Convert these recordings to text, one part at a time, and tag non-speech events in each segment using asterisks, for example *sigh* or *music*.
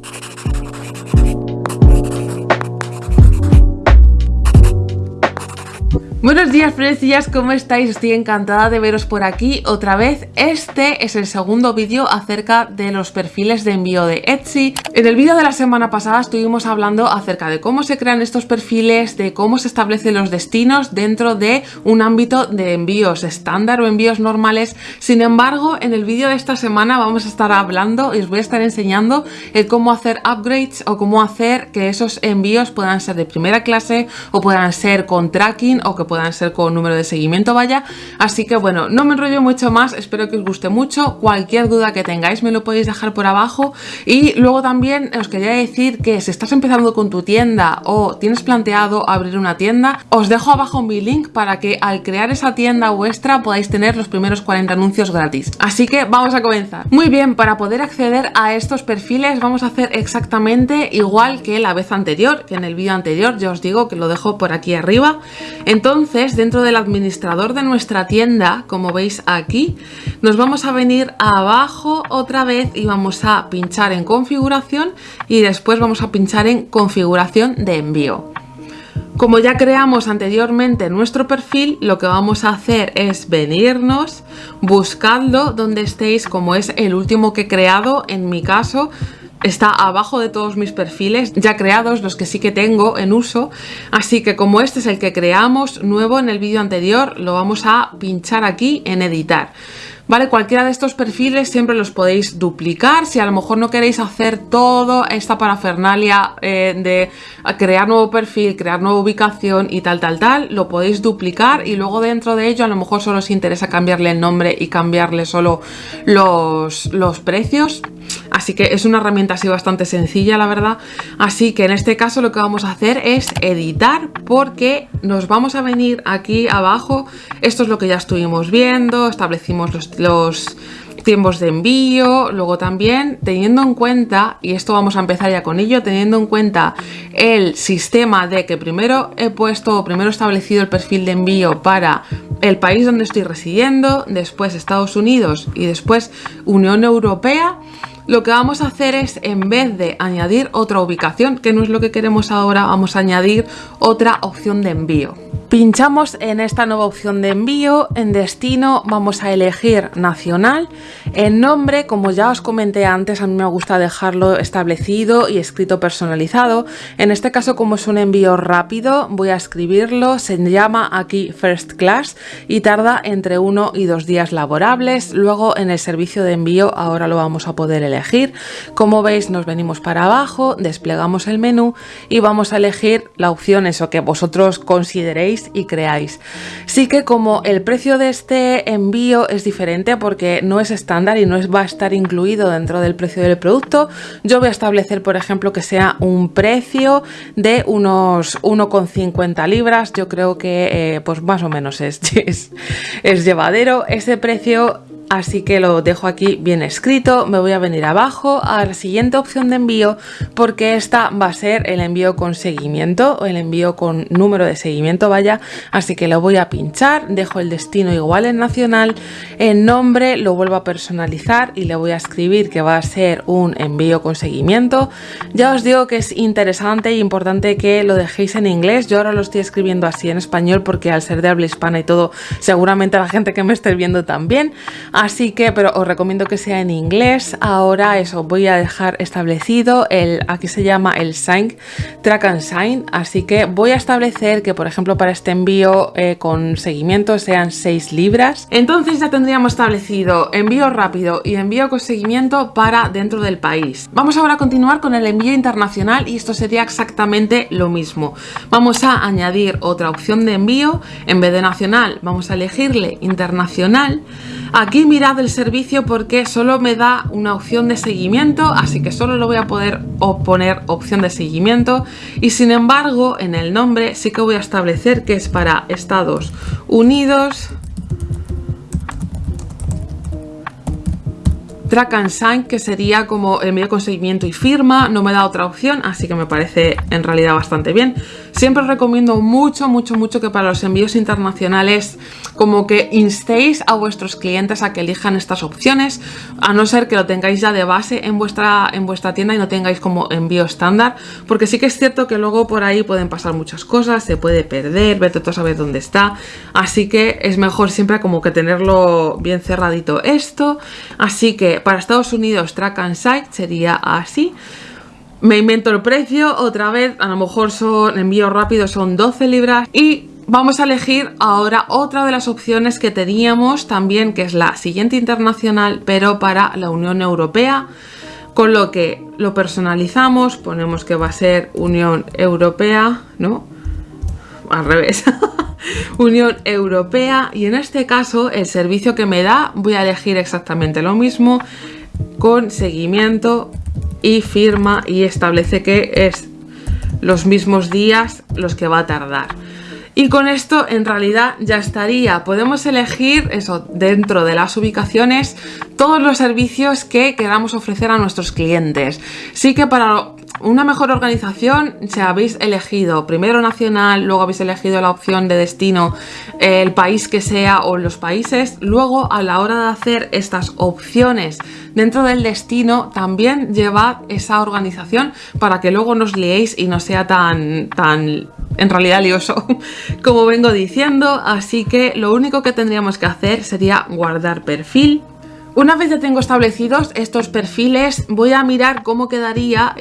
Thank you. Buenos días, florecillas, ¿cómo estáis? Estoy encantada de veros por aquí otra vez. Este es el segundo vídeo acerca de los perfiles de envío de Etsy. En el vídeo de la semana pasada estuvimos hablando acerca de cómo se crean estos perfiles, de cómo se establecen los destinos dentro de un ámbito de envíos estándar o envíos normales. Sin embargo, en el vídeo de esta semana vamos a estar hablando y os voy a estar enseñando el cómo hacer upgrades o cómo hacer que esos envíos puedan ser de primera clase o puedan ser con tracking o que puedan ser con número de seguimiento vaya. Así que bueno no me enrollo mucho más espero que os guste mucho. Cualquier duda que tengáis me lo podéis dejar por abajo. Y luego también os quería decir que si estás empezando con tu tienda o tienes planteado abrir una tienda os dejo abajo mi link para que al crear esa tienda vuestra podáis tener los primeros 40 anuncios gratis. Así que vamos a comenzar. Muy bien para poder acceder a estos perfiles vamos a hacer exactamente igual que la vez anterior que en el vídeo anterior ya os digo que lo dejo por aquí arriba. Entonces entonces, dentro del administrador de nuestra tienda, como veis aquí, nos vamos a venir abajo otra vez y vamos a pinchar en configuración y después vamos a pinchar en configuración de envío. Como ya creamos anteriormente nuestro perfil, lo que vamos a hacer es venirnos, buscando donde estéis, como es el último que he creado, en mi caso, está abajo de todos mis perfiles ya creados, los que sí que tengo en uso. Así que como este es el que creamos nuevo en el vídeo anterior, lo vamos a pinchar aquí en editar. ¿vale? Cualquiera de estos perfiles siempre los podéis duplicar, si a lo mejor no queréis hacer toda esta parafernalia eh, de crear nuevo perfil, crear nueva ubicación y tal, tal, tal, lo podéis duplicar y luego dentro de ello a lo mejor solo os interesa cambiarle el nombre y cambiarle solo los, los precios. Así que es una herramienta así bastante sencilla, la verdad. Así que en este caso lo que vamos a hacer es editar porque nos vamos a venir aquí abajo. Esto es lo que ya estuvimos viendo, establecimos los tiempos de envío, luego también teniendo en cuenta, y esto vamos a empezar ya con ello, teniendo en cuenta el sistema de que primero he puesto, primero he establecido el perfil de envío para el país donde estoy residiendo, después Estados Unidos y después Unión Europea, lo que vamos a hacer es, en vez de añadir otra ubicación, que no es lo que queremos ahora, vamos a añadir otra opción de envío. Pinchamos en esta nueva opción de envío, en destino vamos a elegir nacional, en nombre, como ya os comenté antes, a mí me gusta dejarlo establecido y escrito personalizado, en este caso como es un envío rápido voy a escribirlo, se llama aquí First Class y tarda entre uno y dos días laborables, luego en el servicio de envío ahora lo vamos a poder elegir, como veis nos venimos para abajo, desplegamos el menú y vamos a elegir la opción eso que vosotros consideréis y creáis. Sí que como el precio de este envío es diferente porque no es estándar y no es, va a estar incluido dentro del precio del producto, yo voy a establecer por ejemplo que sea un precio de unos 1,50 libras, yo creo que eh, pues más o menos es, *laughs* es, es llevadero. Ese precio así que lo dejo aquí bien escrito, me voy a venir abajo a la siguiente opción de envío porque esta va a ser el envío con seguimiento o el envío con número de seguimiento vaya, así que lo voy a pinchar, dejo el destino igual en nacional, el nombre lo vuelvo a personalizar y le voy a escribir que va a ser un envío con seguimiento, ya os digo que es interesante e importante que lo dejéis en inglés, yo ahora lo estoy escribiendo así en español porque al ser de habla hispana y todo seguramente la gente que me esté viendo también Así que, pero os recomiendo que sea en inglés. Ahora eso, voy a dejar establecido el, aquí se llama el Sign, Track and Sign. Así que voy a establecer que, por ejemplo, para este envío eh, con seguimiento sean 6 libras. Entonces ya tendríamos establecido envío rápido y envío con seguimiento para dentro del país. Vamos ahora a continuar con el envío internacional y esto sería exactamente lo mismo. Vamos a añadir otra opción de envío. En vez de nacional, vamos a elegirle internacional. Aquí mirad el servicio porque solo me da una opción de seguimiento, así que solo lo voy a poder poner opción de seguimiento. Y sin embargo en el nombre sí que voy a establecer que es para Estados Unidos, Track and Sign, que sería como medio con seguimiento y firma, no me da otra opción, así que me parece en realidad bastante bien. Siempre recomiendo mucho, mucho, mucho que para los envíos internacionales como que instéis a vuestros clientes a que elijan estas opciones, a no ser que lo tengáis ya de base en vuestra, en vuestra tienda y no tengáis como envío estándar, porque sí que es cierto que luego por ahí pueden pasar muchas cosas, se puede perder, vete tú a saber dónde está, así que es mejor siempre como que tenerlo bien cerradito esto, así que para Estados Unidos track and site sería así, me invento el precio, otra vez, a lo mejor son envíos rápidos, son 12 libras y vamos a elegir ahora otra de las opciones que teníamos también, que es la siguiente internacional, pero para la Unión Europea, con lo que lo personalizamos, ponemos que va a ser Unión Europea, ¿no? Al revés. *laughs* Unión Europea y en este caso el servicio que me da voy a elegir exactamente lo mismo con seguimiento y firma y establece que es los mismos días los que va a tardar. Y con esto en realidad ya estaría. Podemos elegir eso dentro de las ubicaciones todos los servicios que queramos ofrecer a nuestros clientes. Sí que para una mejor organización, si habéis elegido primero nacional, luego habéis elegido la opción de destino, el país que sea o los países, luego a la hora de hacer estas opciones dentro del destino, también llevad esa organización para que luego nos liéis y no sea tan, tan en realidad lioso *laughs* como vengo diciendo, así que lo único que tendríamos que hacer sería guardar perfil una vez ya tengo establecidos estos perfiles, voy a mirar cómo quedaría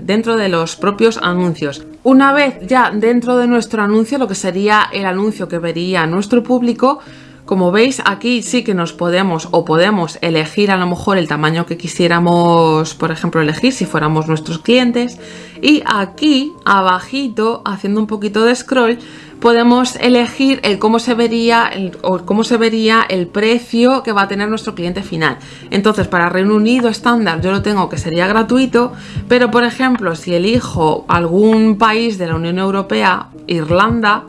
dentro de los propios anuncios. Una vez ya dentro de nuestro anuncio, lo que sería el anuncio que vería nuestro público, como veis aquí sí que nos podemos o podemos elegir a lo mejor el tamaño que quisiéramos, por ejemplo, elegir si fuéramos nuestros clientes. Y aquí abajito, haciendo un poquito de scroll, podemos elegir el cómo se vería el, o cómo se vería el precio que va a tener nuestro cliente final. Entonces, para Reino Unido estándar yo lo tengo que sería gratuito, pero por ejemplo, si elijo algún país de la Unión Europea, Irlanda,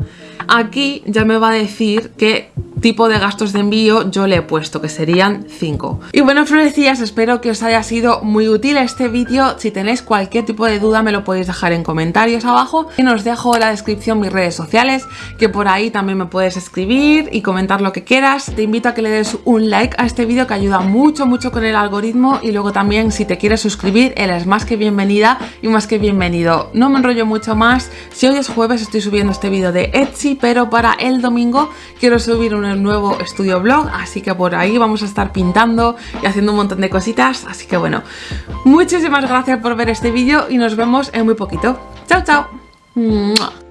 aquí ya me va a decir que tipo de gastos de envío yo le he puesto, que serían 5. Y bueno, florecillas, espero que os haya sido muy útil este vídeo. Si tenéis cualquier tipo de duda me lo podéis dejar en comentarios abajo. Y os dejo en la descripción mis redes sociales, que por ahí también me puedes escribir y comentar lo que quieras. Te invito a que le des un like a este vídeo que ayuda mucho, mucho con el algoritmo. Y luego también si te quieres suscribir, eres más que bienvenida y más que bienvenido. No me enrollo mucho más. Si hoy es jueves estoy subiendo este vídeo de Etsy, pero para el domingo quiero subir un nuevo estudio blog, así que por ahí vamos a estar pintando y haciendo un montón de cositas, así que bueno, muchísimas gracias por ver este vídeo y nos vemos en muy poquito. ¡Chao, chao!